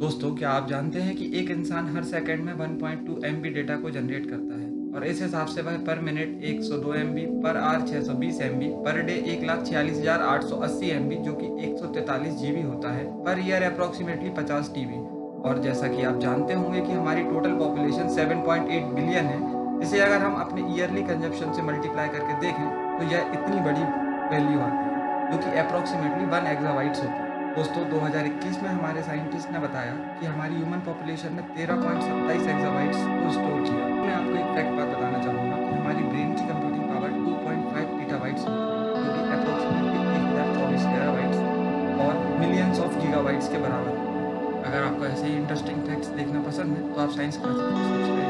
दोस्तों, क्या आप जानते हैं कि एक इंसान हर सेकंड में 1.2 एमबी डेटा को जनरेट करता है? और इस हिसाब से वह per minute 102 MB per hour 620 MB per day एक लाख छियालीस हज़ार आठ सौ अस्सी एमबी जो कि सौ तैतालीस जीबी होता है पर ईयर अप्रॉक्सीमेटली 50 टीबी और जैसा कि आप जानते होंगे कि हमारी टोटल पॉपुलेशन 7.8 बिलियन है, इसे अगर हम अपने ईयरली कंजप्शन से मल्टीप्लाई करके देखें तो यह इतनी बड़ी वैल्यू आती है, जो कि अप्रोक्सीमेटली वन एक्जावाइट्स होती है। दोस्तों 2021 में हमारे साइंटिस्ट ने बताया कि हमारी ह्यूमन पॉपुलेशन ने तेरह पॉइंट सत्ताईस एक्जाबाइट्स को स्टोर किया। मैं आपको एक फैक्ट बात बताना चाहूँगा कि हमारी ब्रेन की कंप्यूटिंग पावर 2.5 पीटाबाइट्स जो कि अप्रोक्सीमेटली एक हज़ार चौबीस टेराबाइट्स और मिलियंस ऑफ़ गीगाबाइट्स के बराबर अगर आपको ऐसे ही इंटरेस्टिंग फैक्ट्स देखना पसंद है तो आप साइंस क्लास सब्सक्राइब